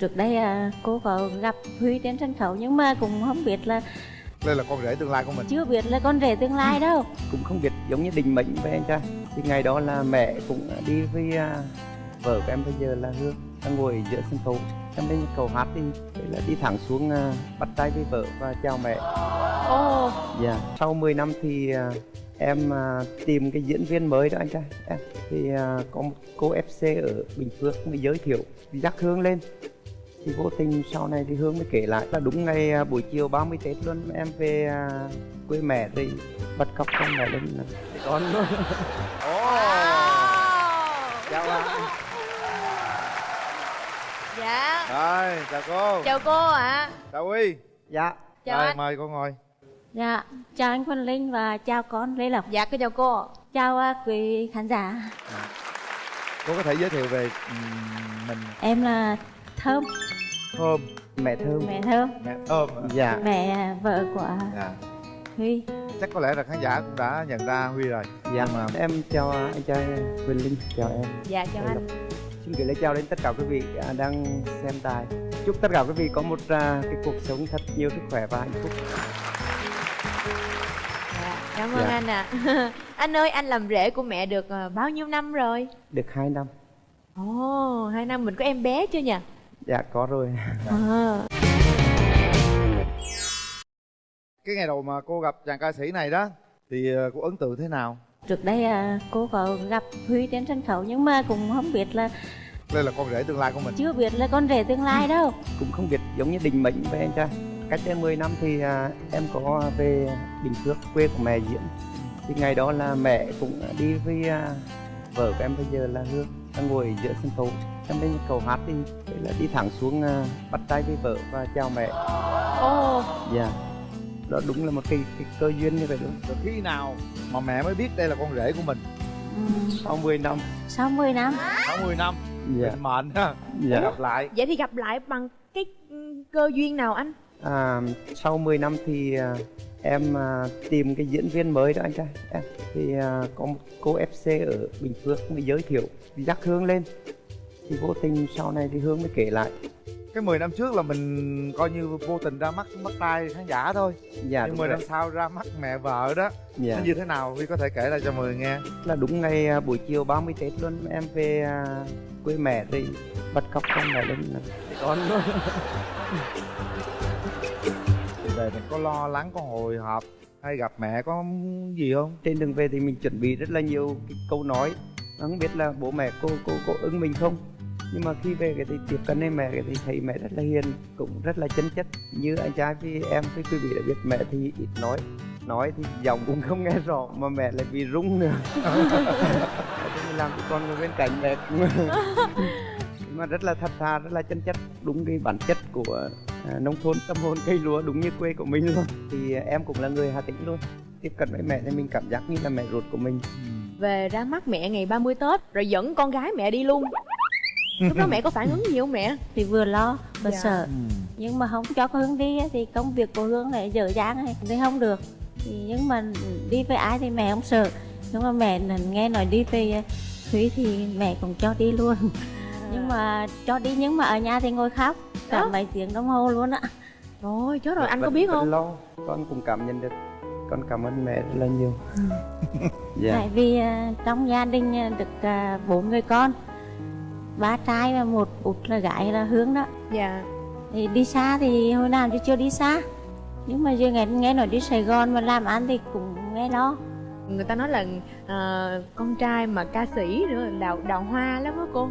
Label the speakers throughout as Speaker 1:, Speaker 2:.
Speaker 1: Trước đây à, cô có gặp Huy trên sân khấu nhưng mà cũng không biết là
Speaker 2: đây là con rể tương lai của mình.
Speaker 1: chưa biết là con rể tương lai đâu.
Speaker 3: cũng không biết giống như định mệnh với anh trai. Thì ngày đó là mẹ cũng đi với à, vợ của em bây giờ là hương đang ngồi giữa sân khấu. Em lên cầu hát thì thế là đi thẳng xuống à, bắt tay với vợ và chào mẹ.
Speaker 1: Ồ,
Speaker 3: dạ. Sau 10 năm thì em tìm cái diễn viên mới đó anh trai. Em thì có một cô FC ở Bình Phước mới giới thiệu dắt Hương lên thì vô tình sau này thì Hương mới kể lại là đúng ngày à, buổi chiều 30 Tết luôn em về à, quê mẹ thì bắt cóc con mẹ lên. Là con luôn
Speaker 2: chào bạn.
Speaker 4: Dạ.
Speaker 2: Rồi chào cô.
Speaker 4: Chào cô ạ.
Speaker 2: Chào huy.
Speaker 3: Dạ.
Speaker 4: Chào
Speaker 2: rồi
Speaker 4: anh.
Speaker 2: mời cô ngồi.
Speaker 1: Dạ, chào anh Quang Linh và chào con Lê Lộc.
Speaker 4: Dạ cô chào cô.
Speaker 1: Chào à, quý khán giả.
Speaker 2: cô có thể giới thiệu về mình.
Speaker 1: Em là Thơm,
Speaker 2: thơm.
Speaker 3: Mẹ thơm.
Speaker 1: Mẹ Thơm,
Speaker 2: mẹ thơm
Speaker 3: dạ.
Speaker 1: Mẹ vợ của
Speaker 2: dạ.
Speaker 1: Huy.
Speaker 2: chắc có lẽ là khán giả cũng đã nhận ra huy rồi.
Speaker 3: Dạ.
Speaker 2: Mà
Speaker 3: em chào anh trai Quỳnh Linh chào em.
Speaker 4: Dạ chào anh.
Speaker 3: xin gửi lời chào đến tất cả quý vị à, đang xem đài. Chúc tất cả quý vị có một à, cái cuộc sống thật nhiều sức khỏe và hạnh phúc.
Speaker 4: Dạ, Cảm ơn
Speaker 3: Dạ.
Speaker 4: anh ạ. Anh ơi anh làm rể của mẹ được ờ, bao nhiêu năm rồi?
Speaker 3: Được hai năm.
Speaker 4: Ồ hai năm mình có em bé chưa nhỉ
Speaker 3: dạ có rồi.
Speaker 4: À.
Speaker 2: cái ngày đầu mà cô gặp chàng ca sĩ này đó thì ờ, cô ấn tượng thế nào?
Speaker 1: Trước đây à, cô có gặp Huy trên sân khấu nhưng mà cũng không biết là
Speaker 2: đây là con rể tương lai của mình.
Speaker 1: Chưa biết là con rể tương lai đâu.
Speaker 3: cũng không biết giống như định mệnh với anh trai cách đây 10 năm thì à, em có về Bình Phước quê của mẹ diễn. Thì ngày đó là mẹ cũng đi với à, vợ của em bây giờ là Hương đang ngồi giữa sân khấu em lên cầu hát thì thế là đi thẳng xuống à, bắt tay với vợ và chào mẹ.
Speaker 4: Ồ.
Speaker 3: Dạ. Đó đúng là một cái, cái cơ duyên như vậy luôn
Speaker 2: rồi khi nào mà mẹ mới biết đây là con rể của mình?
Speaker 1: Ừ,
Speaker 3: sau 10 năm.
Speaker 1: Sau 10 năm.
Speaker 2: 60 năm.
Speaker 3: Dạ.
Speaker 2: Định mệnh ha.
Speaker 3: Dạ.
Speaker 2: gặp lại.
Speaker 4: Vậy thì gặp lại bằng cái ừ, cơ duyên nào anh?
Speaker 3: À, sau 10 năm thì à, em à, tìm cái diễn viên mới đó anh trai. Em thì à, có một cô FC ở Bình Phước mới giới thiệu dắt Hương lên thì vô tình sau này thì Hương mới kể lại.
Speaker 2: Cái 10 năm trước là mình coi như vô tình ra mắt mắt tay khán giả thôi.
Speaker 3: Dạ
Speaker 2: nhưng
Speaker 3: đúng
Speaker 2: 10
Speaker 3: rồi.
Speaker 2: năm sau ra mắt mẹ vợ đó
Speaker 3: dạ.
Speaker 2: nó như thế nào? Huy có thể kể lại cho mọi người nghe.
Speaker 3: Là đúng ngày à, buổi chiều 30 Tết luôn em về à, quê mẹ thì bắt cóc con mẹ lên. Con.
Speaker 2: Về mình có lo lắng có hồi hộp hay gặp mẹ có gì không?
Speaker 3: Trên đường về thì mình chuẩn bị rất là nhiều cái câu nói. Không biết là bố mẹ cô cô có ứng mình không nhưng mà khi về cái thì tiếp cận với mẹ thì thấy mẹ rất là hiền cũng rất là chân chất. Như anh trai với em với quý vị đã biết mẹ thì ít nói. Nói thì giọng cũng không nghe rõ mà mẹ lại bị rung nữa. Mình làm cho con ngồi bên cạnh mẹ cũng mà rất là thật thà rất là chân chất. Đúng cái bản chất của à, nông thôn tâm hồn cây lúa đúng như quê của mình luôn. Thì em cũng là người hà tĩnh luôn. Tiếp cận với mẹ thì mình cảm giác như là mẹ ruột của mình.
Speaker 4: Về ra mắt mẹ ngày 30 Tết Rồi dẫn con gái mẹ đi luôn. Lúc đó mẹ có phản ứng gì không mẹ?
Speaker 1: Thì vừa lo vừa
Speaker 4: Dạ.
Speaker 1: sợ. Nhưng mà không cho Hương đi á, thì công việc của Hương lại dở dang này thì không được. Thì nhưng mà đi với ai thì mẹ không sợ. Nhưng mà mẹ nghe nói đi về Thúy thì mẹ cũng cho đi luôn. Nhưng mà cho đi nhưng mà ở nhà thì ngồi khóc cả
Speaker 4: Đó.
Speaker 1: mấy tiếng đồng hồ luôn á.
Speaker 4: Rồi chết rồi anh có biết không?
Speaker 3: lo con cũng cảm nhận được. Con cảm ơn mẹ rất là nhiều. Dạ.
Speaker 1: Tại vì à, trong gia đình à, được à, bốn người con ba trai và một út là gái là Hương đó.
Speaker 4: Dạ.
Speaker 1: Thì đi xa thì hồi nào chứ chưa đi xa. Nhưng mà giờ nghe nghe nói đi Sài Gòn mà làm ăn thì cũng nghe lo.
Speaker 4: Người ta nói là ờ, con trai mà ca sĩ nữa đào đào hoa lắm á cô.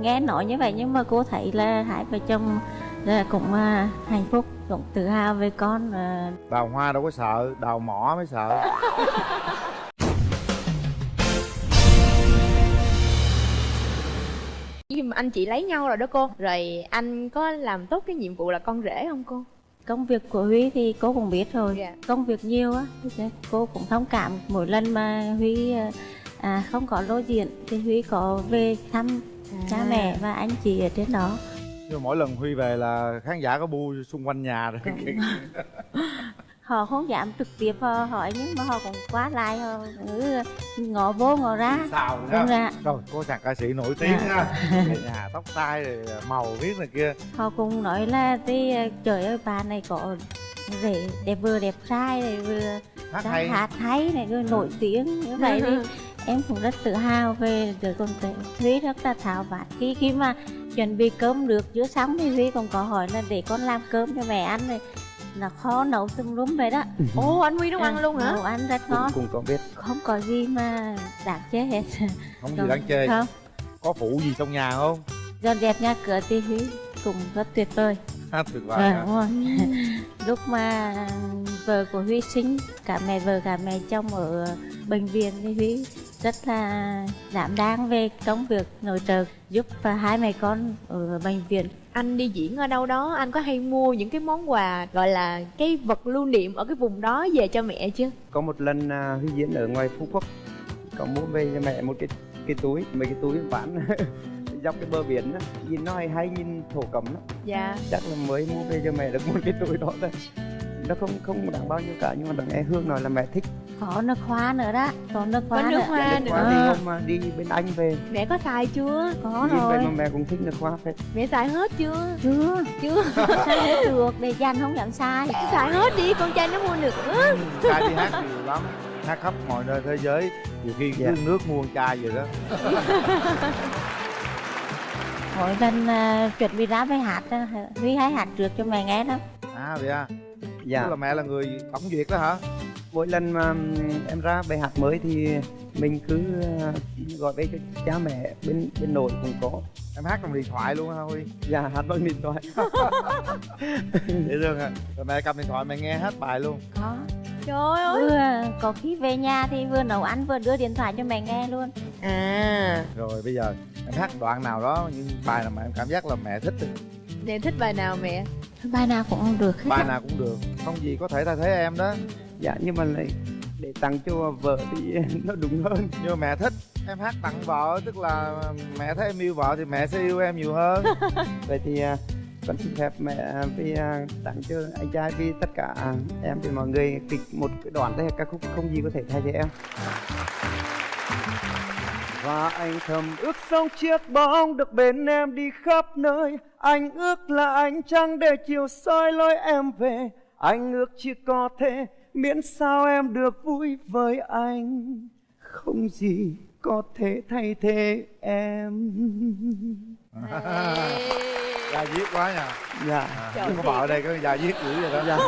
Speaker 1: Nghe nói như vậy nhưng mà cô thấy là hai vợ chồng là cũng à, hạnh phúc cũng tự hào về con à,
Speaker 2: đào hoa đâu có sợ đào mỏ mới sợ
Speaker 4: anh chị lấy nhau rồi đó cô Rồi anh có làm tốt cái nhiệm vụ là con rể không cô?
Speaker 1: Công việc của Huy thì cô cũng biết rồi.
Speaker 4: Dạ.
Speaker 1: công việc nhiều á cô cũng thông cảm. Mỗi lần mà Huy à, à, không có lô diện thì Huy có về thăm cha mẹ và anh chị ở trên đó.
Speaker 2: Nhưng mà mỗi lần huy về là khán giả có bu xung quanh nhà rồi
Speaker 1: họ không dám trực tiếp họ hỏi nhưng mà họ cũng quá lại họ cứ vô ngỏ ra.
Speaker 2: Xào
Speaker 1: đúng
Speaker 2: ra
Speaker 1: ra.
Speaker 2: Rồi có chàng ca sĩ nổi tiếng ha. Nhà tóc tai rồi màu viết này kia.
Speaker 1: Họ cũng nói là thì trời ơi bà này có rể đẹp vừa đẹp trai này vừa
Speaker 2: hát hay.
Speaker 1: hát hay này rồi nổi tiếng như vậy thì em cũng rất tự hào về đứa con Thúy rất là thảo vặt khi khi mà chuẩn bị cơm được giữa xong thì Thúy còn có hỏi là để con làm cơm cho mẹ ăn này là khó nấu tùm lum vậy đó.
Speaker 4: Ồ anh huy nấu ăn luôn hả?
Speaker 1: Nấu ăn rất ngon.
Speaker 3: cũng có biết.
Speaker 1: Không có gì mà đáng chê hết.
Speaker 2: Không gì đáng chê.
Speaker 1: không
Speaker 2: có phụ gì trong nhà không?
Speaker 1: Dọn dẹp nhà cửa thì Thúy cũng rất tuyệt vời.
Speaker 2: Hát tuyệt vời
Speaker 1: à,
Speaker 2: hả?
Speaker 1: đúng rồi. Lúc mà vợ của Huy sinh cả mẹ vợ cả mẹ chồng ở bệnh viện thì Huy rất là đảm đang về công việc nội trợ giúp và hai mẹ con ở bệnh viện.
Speaker 4: Anh đi diễn ở đâu đó anh có hay mua những cái món quà gọi là cái vật lưu niệm ở cái vùng đó về cho mẹ chưa?
Speaker 3: Có một lần à, huy diễn ở ngoài phú quốc có mua về cho mẹ một cái cái túi mấy cái túi ván dọc cái bờ biển á nhìn nó hay hay nhìn thổ cẩm lắm.
Speaker 4: Dạ.
Speaker 3: Chắc là mới mua về cho mẹ được một cái túi đó thôi nó không không đáng bao nhiêu cả nhưng mà đằng nghe hương nói là mẹ thích.
Speaker 1: Có nước hoa nữa đó có nước
Speaker 4: có
Speaker 1: hoa
Speaker 4: nước
Speaker 1: nữa.
Speaker 4: hoa
Speaker 3: nước
Speaker 4: nữa.
Speaker 3: hoa thì
Speaker 1: À.
Speaker 3: hôm mà đi bên anh về.
Speaker 4: Mẹ có xài chưa?
Speaker 1: Có
Speaker 3: nhìn
Speaker 1: rồi.
Speaker 3: mà mẹ cũng thích nước hoa phết.
Speaker 4: Mẹ xài hết chưa?
Speaker 1: Chưa.
Speaker 4: Chưa.
Speaker 1: Sao hết được để dành không dám sai
Speaker 4: xài hết đi con trai nó mua nữa
Speaker 2: trai đi hát nhiều lắm hát khắp mọi nơi thế giới. Nhiều khi
Speaker 3: Dạ.
Speaker 2: nước mua chai vậy đó.
Speaker 1: Mỗi lần à, chuẩn bị ra với hát á, Huy hay hát trước cho mẹ nghe đó.
Speaker 2: À vậy à
Speaker 3: dạ.
Speaker 2: Tức là mẹ là người tổng duyệt đó hả?
Speaker 3: Mỗi lần mà em ra bài hát mới thì mình cứ à, gọi về cho cha mẹ bên bên nội cũng có.
Speaker 2: Em hát bằng điện thoại luôn hả huy?
Speaker 3: Dạ hát bằng điện thoại.
Speaker 2: Dễ thương à rồi mẹ cầm điện thoại mẹ nghe hết bài luôn.
Speaker 1: Có.
Speaker 4: Trời ơi.
Speaker 1: Vừa có khi về nhà thì vừa nấu ăn vừa đưa điện thoại cho mẹ nghe luôn.
Speaker 4: À.
Speaker 2: Rồi bây giờ em hát đoạn nào đó những bài nào mà em cảm giác là mẹ thích thì?
Speaker 4: Mẹ thích bài nào mẹ
Speaker 1: bài nào cũng được hết
Speaker 2: bài nào cũng được. Không gì có thể thay thế em đó.
Speaker 3: Dạ nhưng mà lại để tặng cho vợ thì nó đúng hơn.
Speaker 2: Nhưng mà mẹ thích. Em hát tặng vợ tức là mẹ thấy em yêu vợ thì mẹ sẽ yêu em nhiều hơn.
Speaker 3: Vậy thì à, con xin phép mẹ à, vì à, tặng cho anh trai vì tất cả à, em vì mọi người kịch một cái đoạn thế ca khúc không gì có thể thay thế em và anh thầm ước sống chiếc bóng được bên em đi khắp nơi. Anh ước là anh trăng để chiều soi lối em về. Anh ước chỉ có thế miễn sao em được vui với anh. Không gì có thể thay thế em.
Speaker 2: Gia diết quá nha.
Speaker 3: Dạ.
Speaker 2: À,
Speaker 4: Trời
Speaker 2: có vợ ở đây có gia diết dữ vậy đó.
Speaker 3: Dạ.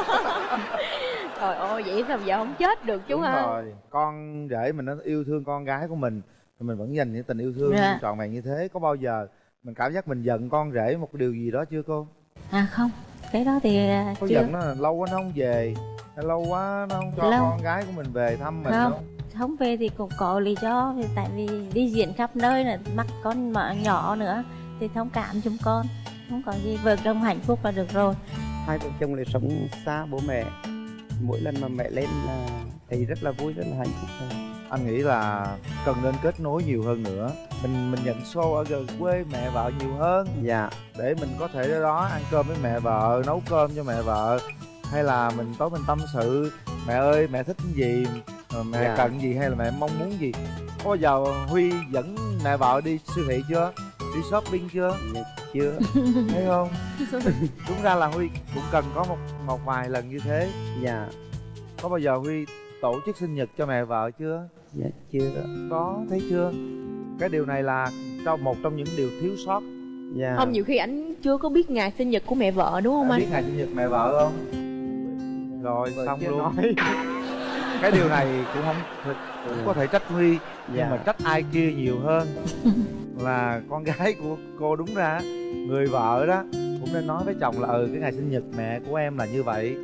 Speaker 4: Trời ơi vậy sao giờ không chết được chú
Speaker 2: Đúng
Speaker 4: ha
Speaker 2: rồi. Con rể mình nó yêu thương con gái của mình thì mình vẫn dành những tình yêu thương
Speaker 1: Dạ.
Speaker 2: trọn vẹn như thế. Có bao giờ mình cảm giác mình giận con rể một điều gì đó chưa cô?
Speaker 1: À không. Cái đó thì à,
Speaker 2: có
Speaker 1: chưa.
Speaker 2: giận nó là lâu quá nó không về. Lâu quá nó không cho
Speaker 1: Lâu.
Speaker 2: con gái của mình về thăm mình
Speaker 1: Không.
Speaker 2: không
Speaker 1: không về thì cũng có lý do. Thì tại vì đi diễn khắp nơi là mắc con mà nhỏ nữa thì thông cảm chúng con. Không có gì vợ chồng hạnh phúc là được rồi.
Speaker 3: Hai vợ chồng lại sống xa bố mẹ. Mỗi lần mà mẹ lên là thấy rất là vui rất là hạnh phúc.
Speaker 2: Anh nghĩ là cần nên kết nối nhiều hơn nữa. Mình mình nhận show ở gần quê mẹ vợ nhiều hơn.
Speaker 3: Dạ.
Speaker 2: Để mình có thể ở đó ăn cơm với mẹ vợ nấu cơm cho mẹ vợ. Hay là mình tối mình tâm sự mẹ ơi mẹ thích cái gì? Ờ, mẹ
Speaker 3: Dạ.
Speaker 2: cần gì hay là mẹ mong muốn gì? Có bao giờ huy dẫn mẹ vợ đi siêu thị chưa? Đi shopping chưa?
Speaker 3: Dạ, chưa.
Speaker 2: Thấy không? Đúng ra là huy cũng cần có một một vài lần như thế.
Speaker 3: Dạ.
Speaker 2: Có bao giờ huy tổ chức sinh nhật cho mẹ vợ chưa
Speaker 3: dạ chưa
Speaker 2: có thấy chưa? Cái điều này là trong một trong những điều thiếu sót.
Speaker 3: Dạ.
Speaker 4: Không nhiều khi anh chưa có biết ngày sinh nhật của mẹ vợ đúng không anh
Speaker 2: biết ngày sinh nhật mẹ vợ không? Rồi
Speaker 3: Vợ
Speaker 2: xong luôn.
Speaker 3: nói.
Speaker 2: cái điều này cũng không thực- cũng có thể trách huy nhưng
Speaker 3: Dạ.
Speaker 2: mà trách ai kia nhiều hơn. Là con gái của cô đúng ra người vợ đó cũng nên nói với chồng là ừ cái ngày sinh nhật mẹ của em là như vậy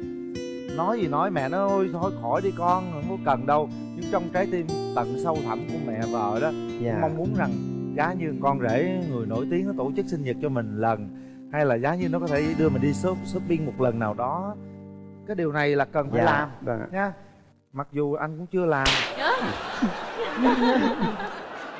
Speaker 2: nói gì nói mẹ nó ôi thôi khỏi đi con không có cần đâu. Nhưng trong trái tim tận sâu thẳm của mẹ vợ đó
Speaker 3: dạ.
Speaker 2: mong muốn rằng giá như con rể người nổi tiếng nó tổ chức sinh nhật cho mình lần hay là giá như nó có thể đưa mình đi shop, shopping một lần nào đó. Cái điều này là cần phải
Speaker 3: dạ
Speaker 2: làm
Speaker 3: vâng. ạ.
Speaker 2: nha. Mặc dù anh cũng chưa làm.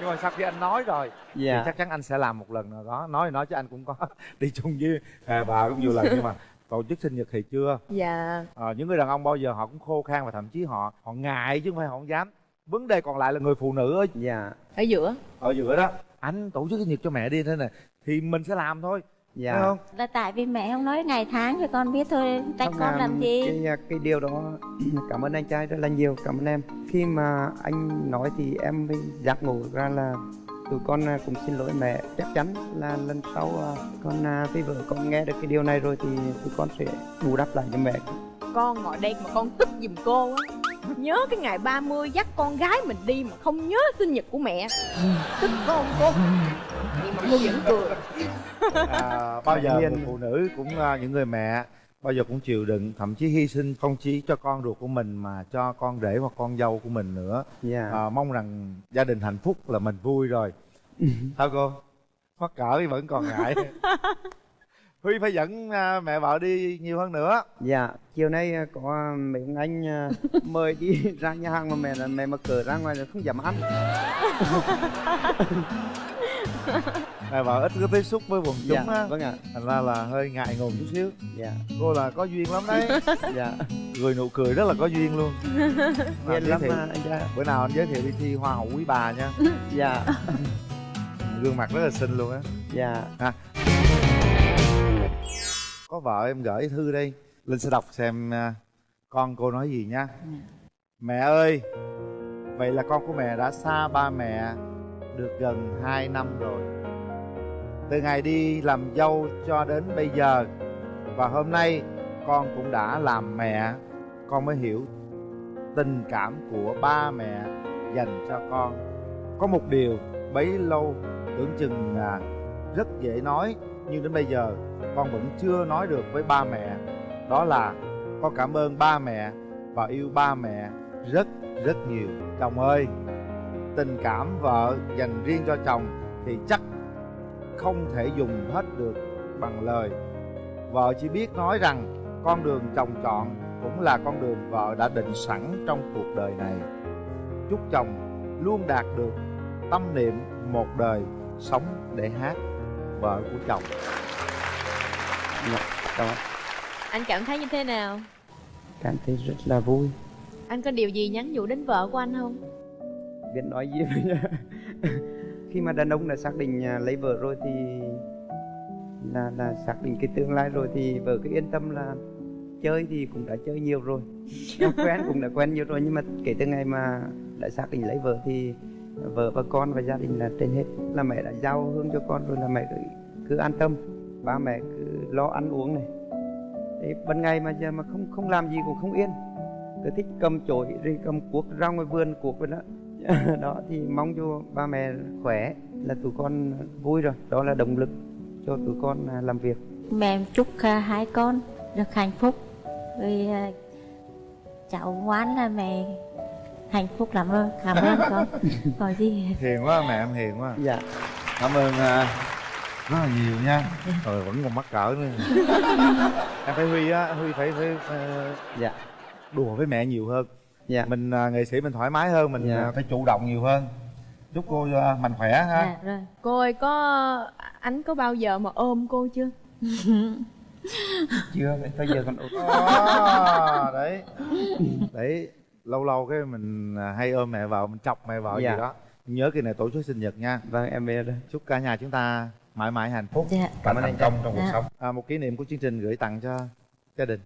Speaker 2: Nhưng mà sau khi anh nói rồi thì
Speaker 3: dạ.
Speaker 2: chắc chắn anh sẽ làm một lần nào đó. Nói thì nói chứ anh cũng có đi chung với à, bà cũng nhiều lần nhưng mà tổ chức sinh nhật thì chưa?
Speaker 4: Dạ.
Speaker 2: À, những người đàn ông bao giờ họ cũng khô khan và thậm chí họ họ ngại chứ không phải họ không dám. Vấn đề còn lại là người phụ nữ ở,
Speaker 3: dạ.
Speaker 4: Ở giữa.
Speaker 2: Ở giữa đó. Anh tổ chức sinh nhật cho mẹ đi thế này thì mình sẽ làm thôi.
Speaker 3: Dạ.
Speaker 2: Phải không?
Speaker 1: Là tại vì mẹ không nói ngày tháng cho con biết thôi trách
Speaker 3: Không,
Speaker 1: con làm gì?
Speaker 3: cái, cái điều đó cảm ơn anh trai rất là nhiều cảm ơn em. Khi mà anh nói thì em mới giác ngộ ra là tụi con à, cũng xin lỗi mẹ chắc chắn là lần sau à, con à, với vợ con nghe được cái điều này rồi thì tụi con sẽ bù đắp lại cho mẹ.
Speaker 4: Con ngồi đây mà con tức giùm cô á. Nhớ cái ngày 30 dắt con gái mình đi mà không nhớ sinh nhật của mẹ. Tức không cô. Nhưng mà cô vẫn cười.
Speaker 2: À, bao giờ một phụ nữ cũng những người mẹ bao giờ cũng chịu đựng thậm chí hy sinh không chỉ cho con ruột của mình mà cho con rể hoặc con dâu của mình nữa.
Speaker 3: Dạ.
Speaker 2: À, mong rằng gia đình hạnh phúc là mình vui rồi. Sao cô? Mắc cỡ thì vẫn còn ngại. Huy phải dẫn à, mẹ vợ đi nhiều hơn nữa.
Speaker 3: Dạ chiều nay à, có mấy ông anh à, mời đi ra nhà hàng mà mẹ là mẹ mà cờ ra ngoài là không dám ăn
Speaker 2: mẹ vợ ít có tiếp xúc với quần chúng
Speaker 3: dạ
Speaker 2: á.
Speaker 3: vâng ạ.
Speaker 2: Thành ra là hơi ngại ngùng chút xíu.
Speaker 3: Dạ.
Speaker 2: Cô là có duyên lắm đấy.
Speaker 3: Dạ.
Speaker 2: Cười nụ cười rất là có duyên luôn. Giới
Speaker 3: lắm
Speaker 2: thiệu-
Speaker 3: trai
Speaker 2: bữa nào anh giới thiệu đi thi hoa hậu quý bà nha.
Speaker 3: Dạ.
Speaker 2: Gương mặt rất là xinh luôn á.
Speaker 3: Dạ.
Speaker 2: Có vợ em gửi thư đây. Linh sẽ đọc xem à, con cô nói gì nha mẹ ơi vậy là con của mẹ đã xa ba mẹ được gần 2 năm rồi. Từ ngày đi làm dâu cho đến bây giờ, và hôm nay con cũng đã làm mẹ, con mới hiểu tình cảm của ba mẹ dành cho con. Có một điều bấy lâu tưởng chừng là rất dễ nói, nhưng đến bây giờ con vẫn chưa nói được với ba mẹ. Đó là con cảm ơn ba mẹ và yêu ba mẹ rất rất nhiều. Chồng ơi tình cảm vợ dành riêng cho chồng thì chắc không thể dùng hết được bằng lời. Vợ chỉ biết nói rằng con đường chồng chọn cũng là con đường vợ đã định sẵn trong cuộc đời này. Chúc chồng luôn đạt được tâm niệm một đời sống để hát vợ của chồng.
Speaker 3: Dạ cảm ơn.
Speaker 4: Anh cảm thấy như thế nào?
Speaker 3: Cảm thấy rất là vui.
Speaker 4: Anh có điều gì nhắn nhủ đến vợ của anh không
Speaker 3: biết nói gì bây giờ khi mà đàn ông đã xác định à, lấy vợ rồi thì là là xác định cái tương lai rồi thì vợ cứ yên tâm là chơi thì cũng đã chơi nhiều rồi. Em quen cũng đã quen nhiều rồi nhưng mà kể từ ngày mà đã xác định lấy vợ thì vợ và con và gia đình là trên hết. Là mẹ đã giao hương cho con rồi là mẹ cứ, cứ an tâm. Ba mẹ cứ lo ăn uống này. Đấy, ban ngày mà giờ mà không không làm gì cũng không yên. Cứ thích cầm chổi rồi cầm cuốc ra ngoài vườn cuốc vậy đó đó thì mong cho ba mẹ khỏe là tụi con vui rồi. Đó là động lực cho tụi con à, làm việc.
Speaker 1: Mẹ chúc à, hai con được hạnh phúc. Rồi à, cháu ngoan là mẹ hạnh phúc lắm rồi. Cảm ơn con. Có gì?
Speaker 2: Hiền quá mẹ em hiền quá.
Speaker 3: Dạ.
Speaker 2: Cảm ơn à, rất là nhiều nha. Rồi vẫn còn mắc cỡ nữa. Em phải huy á huy phải phải, phải
Speaker 3: dạ.
Speaker 2: đùa với mẹ nhiều hơn
Speaker 3: dạ.
Speaker 2: Mình à, nghệ sĩ mình thoải mái hơn mình
Speaker 3: Dạ.
Speaker 2: à, phải chủ động nhiều hơn. Chúc cô à, mạnh khỏe ha.
Speaker 1: Dạ rồi.
Speaker 4: Cô ơi có anh có bao giờ mà ôm cô chưa?
Speaker 3: Chưa bây giờ còn
Speaker 2: à, đấy. Đấy lâu lâu cái mình à, hay ôm mẹ vợ mình chọc mẹ vợ
Speaker 3: Dạ.
Speaker 2: gì đó. Nhớ kỳ này tổ chức sinh nhật nha.
Speaker 3: Vâng em về rồi.
Speaker 2: Chúc cả nhà chúng ta mãi mãi hạnh phúc.
Speaker 1: Dạ.
Speaker 2: Và thành công trong cuộc
Speaker 1: Dạ.
Speaker 2: sống. À, một kỷ niệm của chương trình gửi tặng cho gia đình